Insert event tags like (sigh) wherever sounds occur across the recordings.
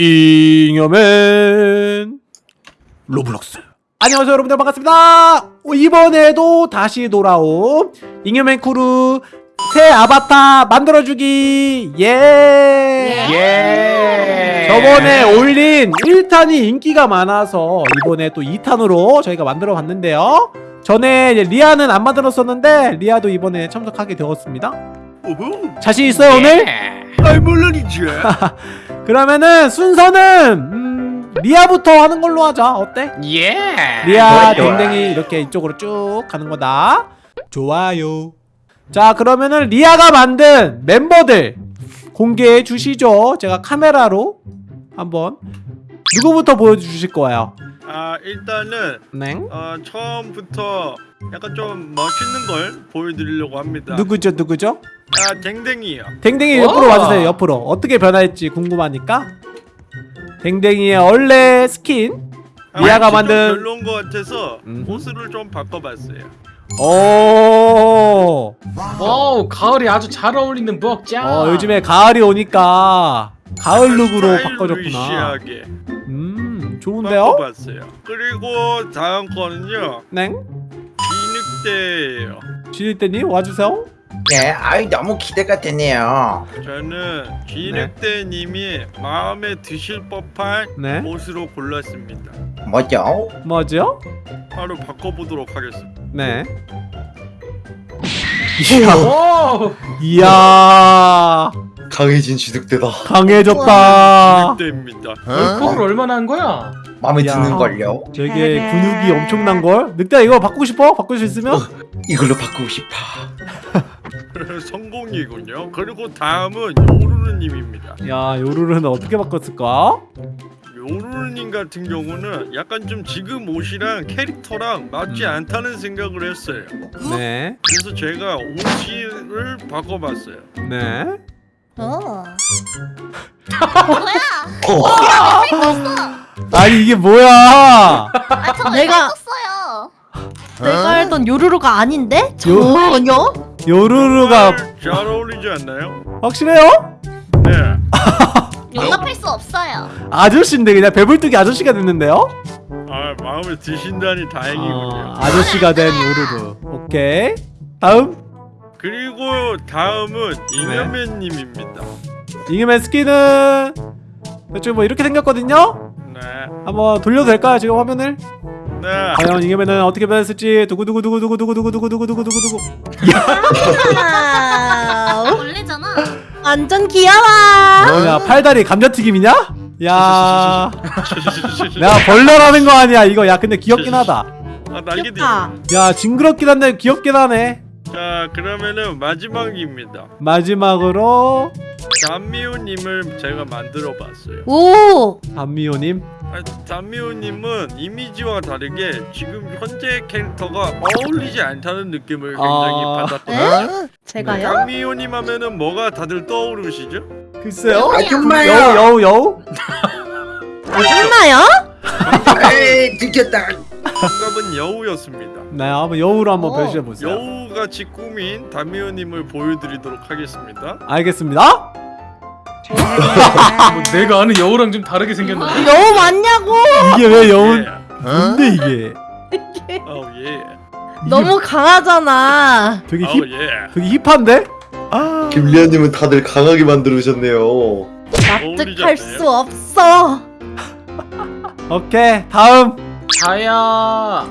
잉여맨 로블록스 안녕하세요 여러분들 반갑습니다 어, 이번에도 다시 돌아온 잉여맨 크루 새 아바타 만들어주기 예! 예. 저번에 올린 1탄이 인기가 많아서 이번에 또 2탄으로 저희가 만들어 봤는데요 전에 리아는 안 만들었었는데 리아도 이번에 참석하게 되었습니다 오호. 자신 있어요 오늘? 아 물론이죠. (laughs) 그러면은 순서는 음, 리아부터 하는 걸로 하자 어때? 예. 리아. 댕댕이 이렇게 이쪽으로 쭉 가는 거다 좋아요 자 그러면은 리아가 만든 멤버들 공개해 주시죠 제가 카메라로 한번 누구부터 보여주실 거예요? 아 일단은 네 어, 처음부터 약간 좀 멋있는 걸 보여드리려고 합니다. 누구죠 누구죠? 아 댕댕이요. 댕댕이 오! 옆으로 와주세요 옆으로 어떻게 변할지 궁금하니까 댕댕이의 원래 스킨 아, 좀 만든 별로인 것 같아서 음흠. 옷을 좀 바꿔봤어요. 오 와우 가을에 아주 잘 어울리는 부엌장. 어, 요즘에 가을이 오니까 가을 룩으로 바꿔줬구나. 스타일리시하게 음, 좋은데요? 바꿔봤어요. 그리고 다음 거는요 네. 비늑대예요. 지릴때님 와주세요. 네, 아이 너무 기대가 되네요. 저는 비늑대님이 마음에 드실 법한 네. 옷으로 골랐습니다. 뭐죠? 뭐죠? 바로 바꿔보도록 하겠습니다. 네. 이야, 오. 이야, 강해진 지득대다. 강해졌다. 비늑대입니다. 얼굴 얼마나 한 거야? 마음에 야. 드는 걸요. 되게 근육이 엄청난 걸. 늑대 이거 바꾸고 싶어? 바꿀 수 있으면? 이걸로 바꾸고 싶어. (laughs) (laughs) 성공이군요. 그리고 다음은 요루루님입니다. 야, 요루루는 어떻게 바꿨을까? 요루루님 같은 경우는 약간 좀 지금 옷이랑 캐릭터랑 맞지 음. 않다는 생각을 했어요. 네, 그래서 제가 옷을 바꿔봤어요. 네. 어. (laughs) 아니 이게 뭐야? 아, 저 내가-. 내가 알던 요루루가 아닌데? 전혀? 요루루가 잘 어울리지 않나요? 확실해요? 네. (laughs) 용납할 수 없어요. 아저씨인데 그냥 배불뚝이 아저씨가 됐는데요? 아 마음에 드신다니 다행이군요. 아, 아저씨가 된 요루루. 오케이. 다음 그리고 다음은 네. 잉여맨님입니다. 잉여맨 스킨은 대충 뭐 이렇게 생겼거든요. 네. 한번 돌려도 될까요 지금 화면을? 네. 과연 잉여맨은 어떻게 변했을지 두구 두구 두구 두구 두구 두구 두구 두구 두구 두구 두구. 와우. 원래잖아. 완전 귀여워. 뭐냐 팔다리 감자튀김이냐? 야, (laughs) 내가 벌레라는 거 아니야 이거. 야 근데 귀엽긴 하다. 아 날개도 귀엽다. 야 징그럽긴 한데 귀엽긴 하네. 자 그러면은 마지막입니다. 마지막으로 담미호님을 제가 만들어 봤어요. 오. 담미호님. 아, 담미호님은 이미지와 다르게 지금 현재 캐릭터가 어울리지 않다는 느낌을 굉장히 아. 받았거든요. 제가요? 담미호님 하면은 뭐가 다들 떠오르시죠? 글쎄요. 아줌마요. 여우 여우 여우. 아줌마요? (laughs) 에이, 들켰다. 정답은 여우였습니다. 네 한번 여우로 한번 어, 변신해 보세요. 여우같이 꾸민 담미호님을 보여드리도록 하겠습니다. 알겠습니다. 뭐 내가 아는 여우랑 좀 다르게 생겼는데. 여우 맞냐고? 이게 왜 여우? 예. 뭔데 이게? 아우 예. 너무 강하잖아. 되게 힙, 예. 되게 힙한데? 아, 김리아님은 다들 강하게 만들으셨네요. 납득할 수 없어. (laughs) 오케이 다음. 자야.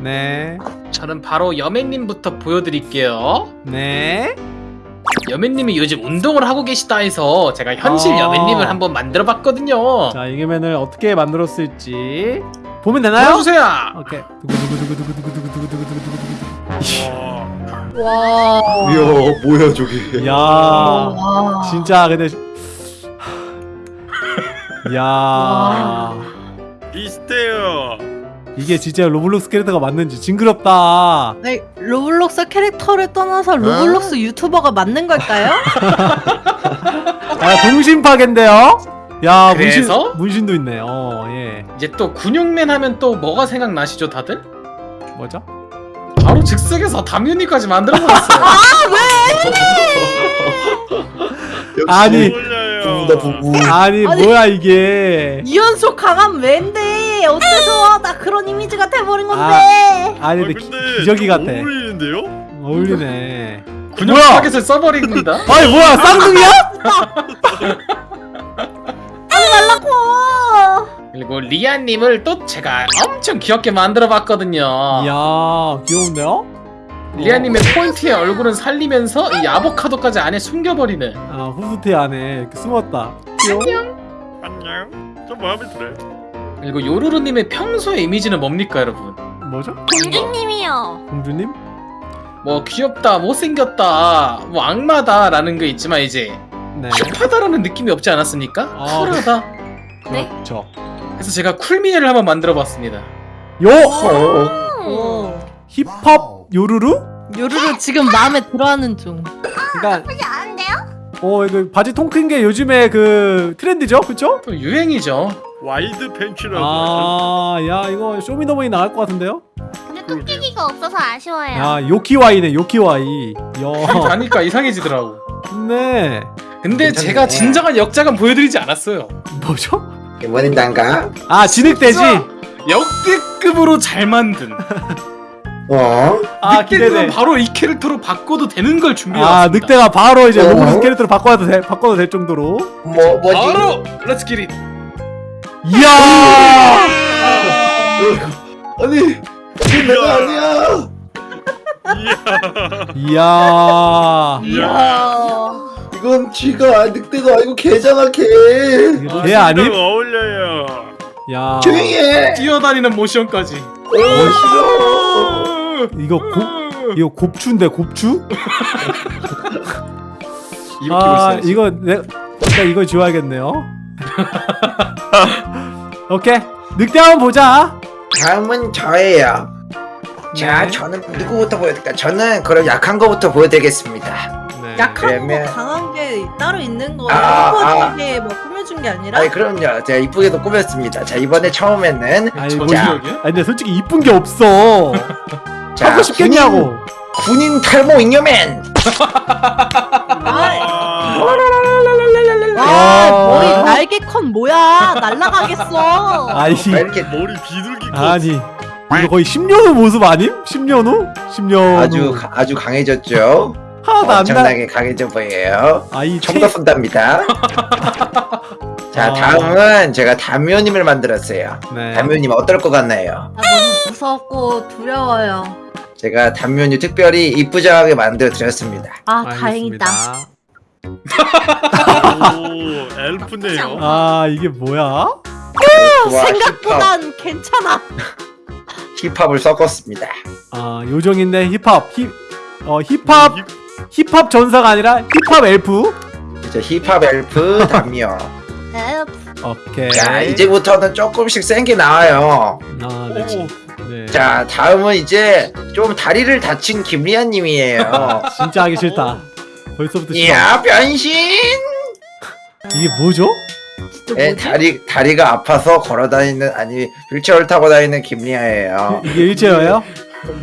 네, 저는 바로 여매님부터 보여드릴게요. 네. 여매님이 요즘 운동을 하고 계시다 해서 제가 현실 아. 여매님을 한번 만들어봤거든요. 자 이게맨을 어떻게 만들었을지. 보면 되나요? 보여주세요! 오케이. 와 이야 뭐야 저기 야 진짜 근데 야 비슷해요 이게 진짜 로블록스 캐릭터가 맞는지 징그럽다. 아니, 로블록스 캐릭터를 떠나서 로블록스 유튜버가 맞는 걸까요? (laughs) 아 동심 파괴인데요? 야 문신 그래서? 문신도 있네. 어 예. 이제 또 근육맨 하면 또 뭐가 생각나시죠, 다들? 뭐죠? 바로 즉석에서 담윤이까지 만들어버렸어요. 역시 (laughs) 아니. 부부다 부부. 아니, 아니. 뭐야 이게 이연속 강한 왠데 어째서 나 그런 이미지가 돼버린 건데 아니 아, 근데 근데 기, 기저귀 같아 어울리는데요? 어울리네 근육 (laughs) 뭐야? 타겟을 써버립니다. (laughs) 아니 뭐야 쌍둥이야? 말라고 그리고 리아님을 또 제가 엄청 귀엽게 만들어봤거든요. 이야 귀여운데요? 리아님의 포인트의 얼굴은 살리면서 이 아보카도까지 안에 숨겨버리는. 아 후드티 안에 이렇게 숨었다 귀여워 안녕. 좀 마음에 들어요. 그리고 요루루님의 평소의 이미지는 뭡니까 여러분? 뭐죠? 공주님이요. 공주님? 뭐 귀엽다, 못생겼다, 뭐 악마다 라는 게 있지만 이제 네 힙하다라는 느낌이 없지 않았습니까? 아, 쿨하다. 네? 그렇죠 그래서 제가 쿨미니를 한번 만들어봤습니다. Yo! 어. 오. 힙합 요루루? 요루루 지금 마음에 들어하는 중 그니까 나쁘지 않은데요? 어 이거 바지 통 큰 게 요즘에 그 트렌드죠? 그쵸? 또 유행이죠. 와이드 팬츠라고. 아야 이거 쇼미더머니 나갈 것 같은데요? 근데 토끼기가 없어서 아쉬워요. 야 요키와이네 요키와이 야 가니까 이상해지더라고. 네 근데 괜찮네. 제가 진정한 역작은 보여드리지 않았어요. 뭐죠? 난가? 아 진흙돼지? 역대급으로 잘 만든. 어? 아 늑대는 기대돼 바로 이 캐릭터로 바꿔도 되는 걸로 준비해왔습니다. 늑대가 바로 이제 어? 로봇 캐릭터로 바꿔도 돼 바꿔도 될 정도로 뭐 뭐지? 바로 let's get it. 이야 아니 이게 내가 아니야. 이야. 이야. 이건 쥐가 아니, 늑대가 아니고 개잖아 개. 이거 개 아님? 어울려요. 야 조용히 해. 뛰어다니는 모션까지. 어 싫어. 이거 곱 이거 곱추인데 곱추? 이거 아. 이거 내 진짜 이거 지워야겠네요 (laughs) 오케이 늑대 한번 보자 다음은 저예요. 자, 네. 저는 누구부터 보여드릴까? 저는 그럼 약한 거부터 보여드리겠습니다. 네. 약한 그러면- 거 강한 게 따로 있는 거예요 아, 꾸며준 게뭐 꾸며준 게 아니라 아니 그럼요. 제가 이쁘게도 꾸몄습니다. 자, 이번에 처음에는 아니 뭐 자. 아니 근데 솔직히 이쁜 게 없어 (laughs) 자, 하고 싶겠냐고 군인, 군인 탈모 잉여맨. (laughs) 날개 컷 뭐야 날라가겠어 아니 왜 이렇게 머리 비둘기 컷. 아니 이거 거의 10년 후 모습 아님? 10년 후? 10년 아주 후 가- 아주 강해졌죠. 하나도 안 나. 엄청나게 강해져 보여요. 아이 총도 쏜답니다. (laughs) 자, 아. 다음은 제가 담요님을 만들었어요. 네. 담요님 어떨 것 같나요? 아, 너무 무섭고 두려워요 제가 담요님 특별히 이쁘장하게 만들어 드렸습니다. 아 알겠습니다. 다행이다 오, 엘프네요. 아 이게 뭐야? 좋아, 생각보단 괜찮아 힙합, 힙합을 섞었습니다. 아 요정인데 힙합 힙 어 힙합 힙합 전사가 아니라 힙합 엘프 이제 힙합 엘프 담요. 네. 오케이 자, 이제부터는 조금씩 센 게 나와요. 아, 네. 네. 자, 다음은 이제 좀 다리를 다친 김리아님이에요. 진짜 하기 싫다 벌써부터 싫어 이야, 변신! 이게 뭐죠? 진짜 네? 다리 다리가 아파서 걸어다니는 아니 휠체어를 타고 다니는 김리아예요. (laughs) 이게 휠체어예요?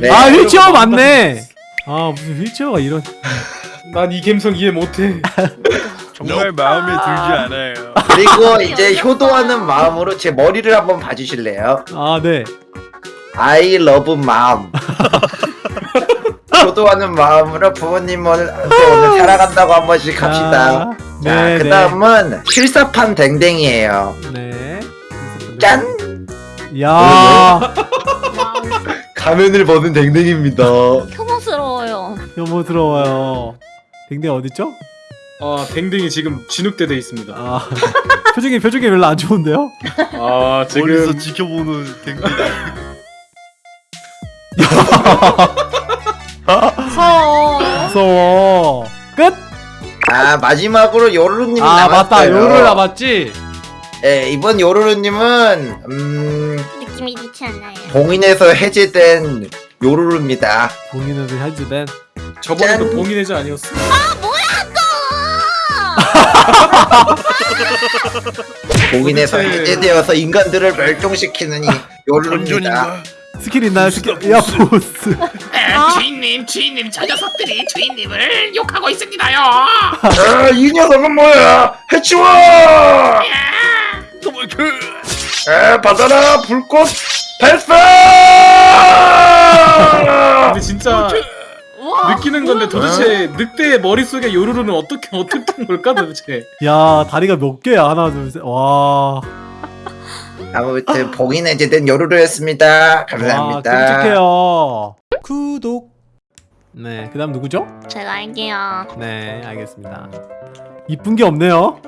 네. 아 휠체어 맞네 아 무슨 휠체어가 이런 (laughs) 난 이 감성 이해 못해. (laughs) 정말 마음에 들지 않아요. 그리고 이제 효도하는 마음으로 제 머리를 한번 봐주실래요? 아 네 I love mom. 효도하는 마음으로 부모님한테 오늘 살아간다고 한 번씩 합시다. 자, 네, 그 다음은 실사판 댕댕이에요. 네. 짠! 야 가면을 벗은 댕댕입니다. 혐오스러워요. 혐오스러워요 댕댕 어딨죠? 아 댕댕이 지금 진흙대 돼 있습니다. 아 (laughs) 표정이 표정이 별로 안 좋은데요? 아 멀리서 지금 지켜보는 댕댕이. (laughs) 무서워 무서워 끝? 아, 마지막으로 요루루님이 아 남았어요. 맞다 요를 남았지? 네, 이번 요루루님은 음, 느낌이 좋지 않아요. 봉인에서 해제된 요루루입니다. 봉인에서 해주된 저번에도 짠. 봉인해자 아니었어? (laughs) 봉인에서 도대체- 해제되어서 인간들을 멸종시키는 이 요루루입니다. 스킬 있나요? 스킬 에어포스 아. 주인님 주인님 저 녀석들이 주인님을 욕하고 있습니다요 아, 이 녀석은 뭐야? 해치워! 도망쳐 에, 받아라 불꽃 발사! 근데 진짜 우와. 느끼는 건데 도대체 늑대의 머릿속에 요루루는 어떻게 어떻게 한 걸까 도대체 야 다리가 몇 개야 하나 둘셋와 아무튼 (laughs) 봉인 해제된 요루루 였습니다 와, 감사합니다 끔찍해요. 구독. 네, 그 다음 누구죠? 제가 알게요. 네, 알겠습니다. 이쁜 게 없네요.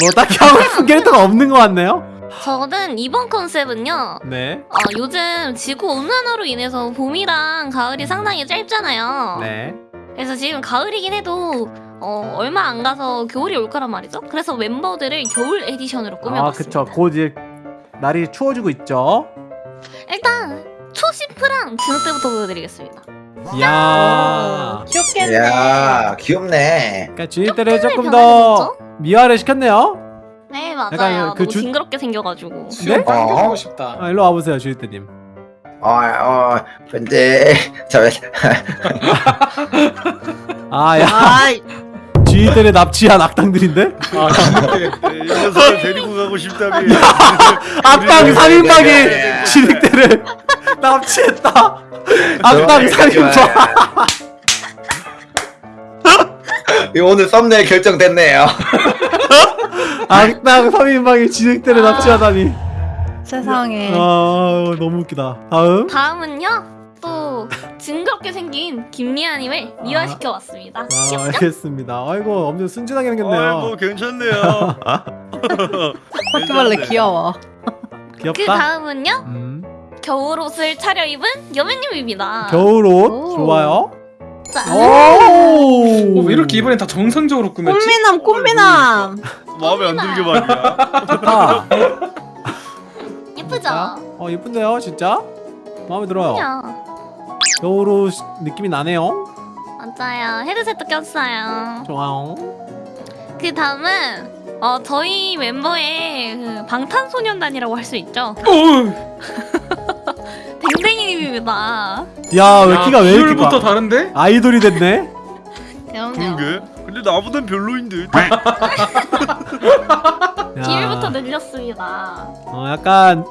뭐 딱히 하고 싶은 캐릭터가 없는 것 같네요. 저는 이번 컨셉은요. 네, 어, 요즘 지구 온난화로 인해서 봄이랑 가을이 상당히 짧잖아요. 네. 그래서 지금 가을이긴 해도 어, 얼마 안 가서 겨울이 올 거란 말이죠. 그래서 멤버들을 겨울 에디션으로 아, 꾸며봤습니다. 그쵸. 곧 이제 날이 추워지고 있죠. 일단 초시프랑 진흙 때부터 보여드리겠습니다. 이야. 귀엽겠네. 야 귀엽네 그러니까 주인 때를 조금 더? 미화를 시켰네요. 네 맞아요. 약간 그 너무 주- 징그럽게 생겨가지고. 수염 네? 빵하고 어? 싶다 아, 일로 와보세요, 주인 때님. 어, 어 근데 (laughs) 저 아, 야, 때를 납치한 악당들인데? 아 이 녀석을 데리고 가고 싶다며 (laughs) 악당 우리 3인방이 네. 주인 때를 (laughs) 납치했다. 악당 3인방. (laughs) 오늘 썸네일 결정됐네요 악당 3인방이 진흙대를 납치하다니 세상에. 아 너무 웃기다 다음 다음은요. 또 징그럽게 생긴 김리아님을 미화시켜봤습니다. 아, 귀엽죠? 알겠습니다 아이고 엄청 순진하게 아이고 생겼네요 괜찮네요 (laughs) 바퀴벌레 귀여워. 그 귀엽다 다음은요. 음, 겨울 옷을 차려입은 여매님입니다. 겨울옷 오. 좋아요 자, 오 어, 왜 이렇게 이번엔 다 정상적으로 꾸몄지? 꽃미남, 꽃미남. 마음에 안 들게 말이야 예쁘죠? 어 예쁜데요 진짜 마음에 들어요 그럼요. 겨울옷 느낌이 나네요 맞아요. 헤드셋도 꼈어요. 좋아요 그 다음은 어 저희 멤버의 그 방탄소년단이라고 할 수 있죠. (laughs) 오! 댕댕이님입니다. 야왜 키가 왜 이렇게 봐 다른데? 아이돌이 됐네. 그러게 근데 나보단 별로인데 (laughs) 야, 비율부터 늘렸습니다. 어 약간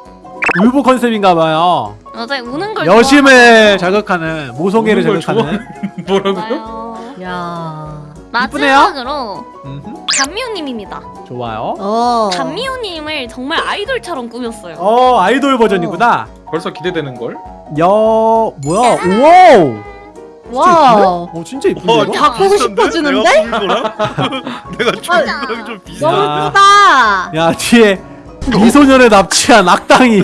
울보 컨셉인가봐요 맞아요. 우는 걸 여심을 자극하는 모성애를 자극하는 (laughs) 뭐라고요? 야. 마지막으로 음흠. 감미호님입니다. 좋아요 어. 감미호님을 정말 아이돌처럼 꾸몄어요. 어 아이돌 버전이구나 벌써 기대되는 걸? 야 뭐야 우와우 와우. 어 진짜 이쁜데 어? 다 보고? 싶어지는데? (laughs) 내가 거랑? 거랑 좀 너무 비슷한데? 예쁘다. 야 뒤에 미소년을 납치한 악당이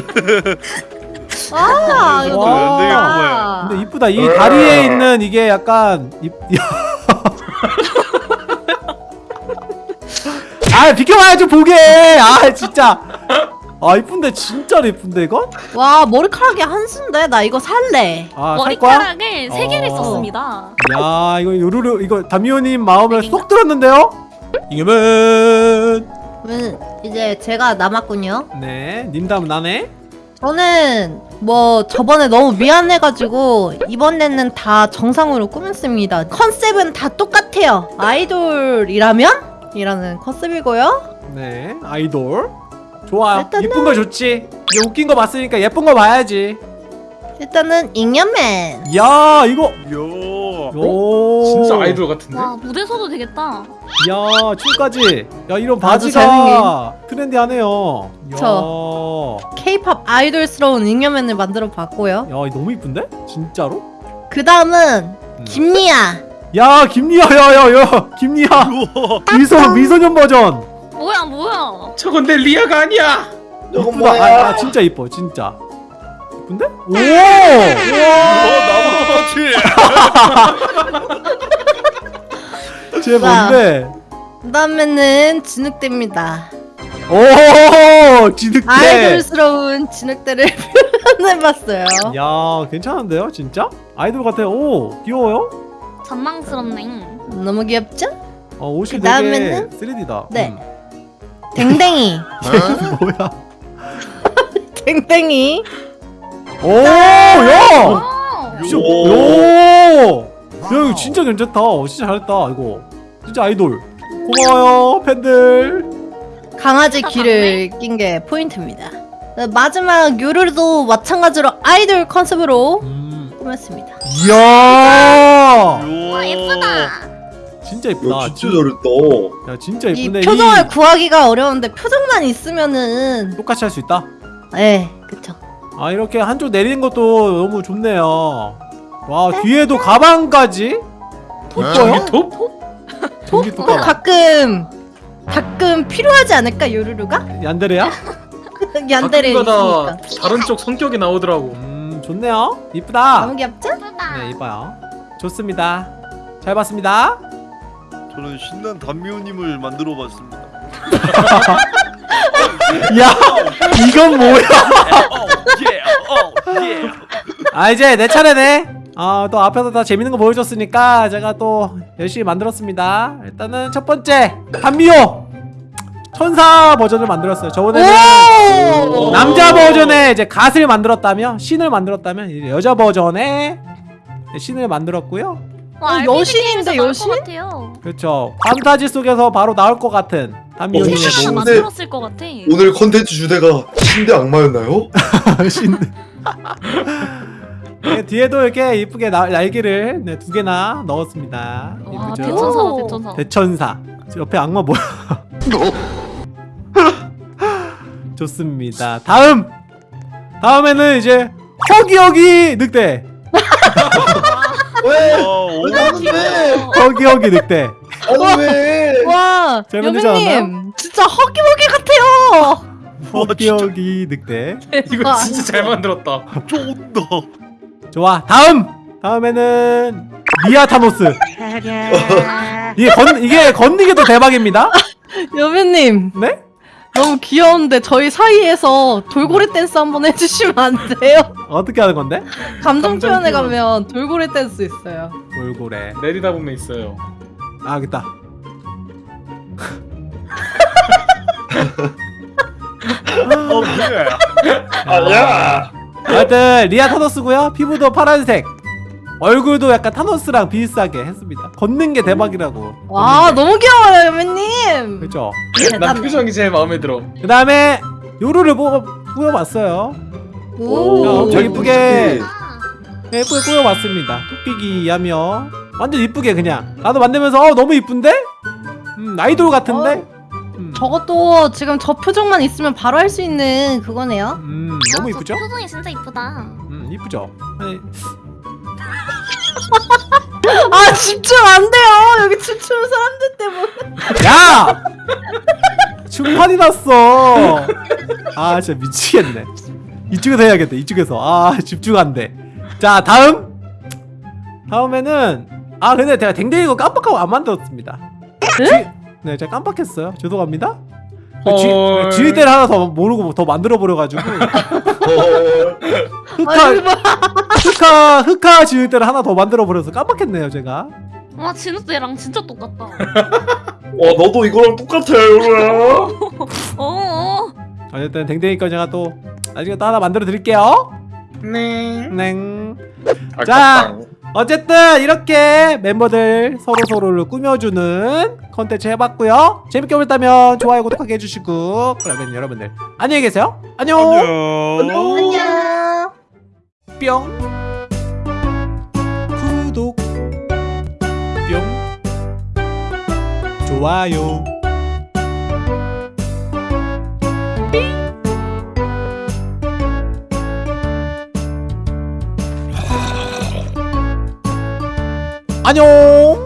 와, 이거 와. 되게 좋다. 근데 이쁘다 이 다리에 있는 이게 약간 이... (laughs) 아 비켜봐요 좀 보게 아 진짜 아 이쁜데 진짜로 이쁜데 이거? 와, 머리카락이 한 수인데 나 이거 살래. 아 살 거야? 머리카락을 세 개를 어. 썼습니다. 야 이거 요루루 이거 담미호님 마음을 쏙 들었는데요? 이겨 면 음, 이제 제가 남았군요. 네 님담 나네 저는 뭐 저번에 너무 미안해가지고 이번에는 다 정상으로 꾸몄습니다. 컨셉은 다 똑같아요. 아이돌이라면? 이라는 컨셉이고요. 네 아이돌 좋아요 일단은- 이쁜 거 좋지 이제 웃긴 거 봤으니까 예쁜 거 봐야지 일단은 잉여맨. 야 이거 요 오 진짜 아이돌 같은데? 와 무대 서도 되겠다. 야 춤까지 야 이런 바지가 트렌디하네요 야, 저. 케이팝 아이돌스러운 잉여맨을 만들어 봤고요. 야 너무 이쁜데? 진짜로? 그 다음은 음. 김리아. 야 김리아 야야야 김리아 미소 미소년 버전 뭐야 뭐야. 저건 내 리아가 아니야! 이쁘다 아, 아 진짜 이뻐 진짜 이쁜데? 오! 어, 나도 똑같이 쟤 뭔데? 그 다음에는 진흙대입니다. 오 지득대 아이돌스러운 진흙대를 (laughs) 표현해봤어요. 야 괜찮은데요 진짜? 아이돌 같아요 오 귀여워요? 전망스럽네. 너무 귀엽죠? 어 옷이 그다음에는? 되게 3D다 네. 댕댕이. (laughs) 뭐야 (laughs) 댕댕이. 오야 어. 진짜 오. 오! 야 이거 진짜 괜찮다. 어, 진짜 잘했다 이거. 진짜 아이돌. 고마워요 팬들. 강아지 귀를 낀 게 포인트입니다. 네, 마지막 요르도 마찬가지로 아이돌 컨셉으로 음. 꾸몄습니다. 이야. 와 예쁘다. 진짜 이쁘다. 야 진짜 잘했다 야 진짜 이 이쁜데 표정을 구하기가 어려운데 표정만 있으면은 똑같이 할 수 있다. 네 그쵸. 아 이렇게 한쪽 내리는 것도 너무 좋네요. 와 뒤에도 가방까지. 이뻐요? 톱? 전기 어. 가끔 가끔 필요하지 않을까 요르르가? 얀데레야? (laughs) 얀데레 있으니까. 다른 쪽 성격이 나오더라고. 음 좋네요. 이쁘다. 너무 귀엽죠? 네 이뻐요. 좋습니다. 잘 봤습니다. 저는 신난 담미호님을 만들어 봤습니다. (laughs) (laughs) 야 이건 뭐야? 아 이제 내 차례네. 아또 앞에서 다 재밌는 거 보여줬으니까 제가 또 열심히 만들었습니다. 일단은 첫 번째 단미호 천사 버전을 만들었어요. 저번에는 오! 남자 버전에 이제 갓을 만들었다면 신을 만들었다면 이제 여자 버전에 신을 만들었고요. 와, 어, RPG 여신인데, 여신? 그렇죠. 판타지 속에서 바로 나올 것 같은 단미호님의 어, 모습. 만들었을 것 같아. 오늘 컨텐츠 주제가 신대 악마였나요? (laughs) 신. 네, 뒤에도 이렇게 이쁘게 나- 날개를 네, 두 개나 넣었습니다. 와? 대천사다 오. 대천사. 대천사. 저 옆에 악마 뭐야? (laughs) 좋습니다. 다음. 다음에는 이제 허기허기 늑대. (laughs) 왜? 어? 허기허기 늑대. 아니 왜? 와 여빈님 진짜 허기허기 같아요. 허기허기 늑대. 이거 와. 진짜 잘 만들었다. 쫀다. 좋아. 다음. 다음에는 미아타노스. (laughs) 이게 건 이게 건니게도 대박입니다. (laughs) 여빈님 네? 너무 귀여운데 저희 사이에서 돌고래 댄스 한번 해주시면 안 돼요? 어떻게 하는 건데? 감정 표현에 표현. 가면 돌고래 댄스 있어요. 돌고래. 내리다 보면 있어요. 아, 알겠다. 어, 그래. 아야. 하여튼 리아 타노스고요. 피부도 파란색. 얼굴도 약간 타노스랑 비슷하게 했습니다. 걷는 게 대박이라고. 와 너무 귀여워요 여빈님. 그렇죠. 난 표정이 제일 마음에 들어. 그 다음에 요루를 뽑아. 오. 야, 엄청 오, 이쁘게 아, 네, 예쁘게 꾸며봤습니다. 토끼기 하며 완전 이쁘게 그냥 나도 만들면서 어 너무 이쁜데? 음 아이돌 같은데? 음, 저것도 지금 저 표정만 있으면 바로 할 수 있는 그거네요. 음 너무 아, 이쁘죠? 저 표정이 진짜 이쁘다. 음 이쁘죠? 아니, 아 집중 안 돼요. 여기 춤추는 사람들 때문에. 야! 충판이 났어. 아 진짜 미치겠네. 이쪽에서 해야겠다. 이쪽에서. 아 집중 안 돼. 자 다음. 다음에는 아 근데 제가 댕댕이 거 깜빡하고 안 만들었습니다. 지, 네 제가 깜빡했어요. 죄송합니다. 헐. 지, 지을 때를 하나 더 모르고 더 만들어 버려가지고 어, 흑화. 흑화 흑화 지을 때를 하나 더 만들어 버려서 깜빡했네요 제가. 와 진우 때랑 진짜 똑같다. 와 너도 이거랑 똑같아 요루야. 어. 어쨌든 댕댕이 거 제가 또 나중에 또 하나 만들어 드릴게요. 네. 냉. 자. 자. 어쨌든 이렇게 멤버들 서로 서로를 꾸며주는 컨텐츠 해봤고요. 재밌게 보셨다면 좋아요, 구독하게 해주시고 그러면 여러분들 안녕히 계세요. 안녕. 안녕. 안녕. 뿅. 구독. 뿅. 좋아요. 안녕.